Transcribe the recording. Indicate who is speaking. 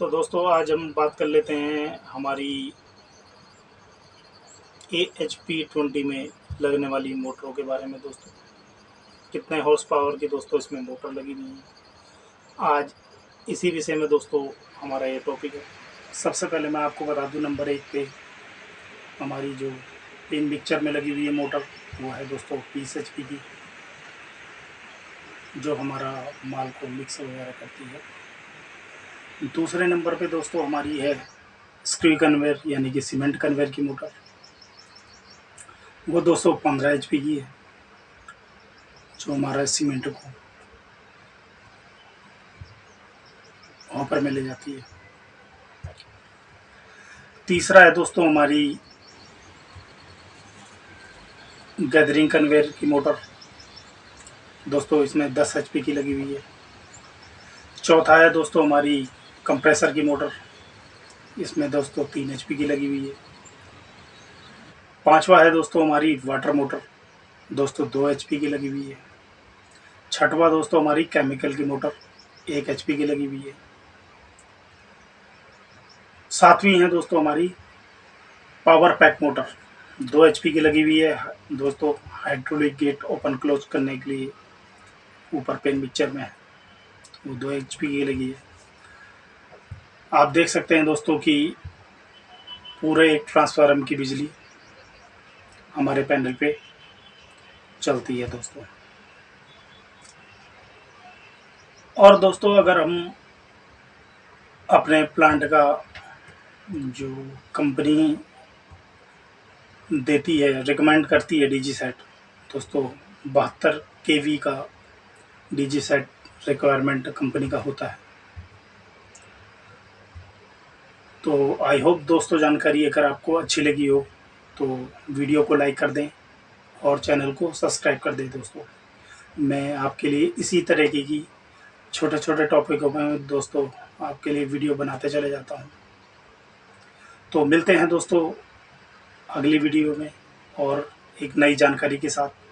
Speaker 1: तो दोस्तों, आज हम बात कर लेते हैं हमारी ए एच पी ट्वेंटी में लगने वाली मोटरों के बारे में दोस्तों। कितने हॉर्स पावर की दोस्तों इसमें मोटर लगी हुई है। आज इसी विषय में दोस्तों हमारा ये टॉपिक है। सबसे पहले मैं आपको बता दूँ नंबर एक पे हमारी जो पिन मिक्सचर में लगी हुई है मोटर वो है दोस्तों बीस एच पी की, जो हमारा माल को मिक्स वगैरह करती है। दूसरे नंबर पे दोस्तों हमारी है स्क्रू कन्वेयर, यानी कि सीमेंट कन्वेयर की मोटर। वो 215 एच पी की है, जो हमारा सीमेंट को हॉपर में ले जाती है। तीसरा है दोस्तों हमारी गैदरिंग कन्वेयर की मोटर। दोस्तों इसमें 10 एचपी की लगी हुई है। चौथा है दोस्तों हमारी कंप्रेसर की मोटर। इसमें दोस्तों तीन एचपी की लगी हुई है। पांचवा है दोस्तों हमारी वाटर मोटर दोस्तों दो एचपी की लगी हुई है। छठवा दोस्तों हमारी केमिकल की मोटर एक एचपी की लगी हुई है। सातवीं है दोस्तों हमारी पावर पैक मोटर दो एचपी की लगी हुई है। दोस्तों हाइड्रोलिक गेट ओपन क्लोज करने के लिए ऊपर पेन पिक्चर में है। वो दो एच की लगी है। आप देख सकते हैं दोस्तों कि पूरे एक ट्रांसफार्म की बिजली हमारे पैनल पे चलती है दोस्तों। और दोस्तों, अगर हम अपने प्लांट का जो कंपनी देती है रिकमेंड करती है डीजी सेट दोस्तों, बहत्तर के का डीजी सेट रिक्वायरमेंट कंपनी का होता है। तो आई होप दोस्तों जानकारी अगर आपको अच्छी लगी हो तो वीडियो को लाइक कर दें और चैनल को सब्सक्राइब कर दें दोस्तों। मैं आपके लिए इसी तरीके की छोटे छोटे टॉपिकों में दोस्तों आपके लिए वीडियो बनाते चले जाता हूँ। तो मिलते हैं दोस्तों अगली वीडियो में और एक नई जानकारी के साथ।